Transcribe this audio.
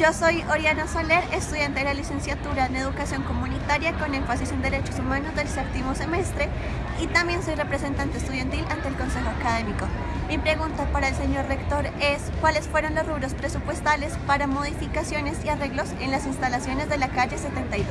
Yo soy Oriana Soler, estudiante de la licenciatura en Educación Comunitaria con énfasis en Derechos Humanos del séptimo semestre y también soy representante estudiantil ante el Consejo Académico. Mi pregunta para el señor rector es ¿cuáles fueron los rubros presupuestales para modificaciones y arreglos en las instalaciones de la calle 72?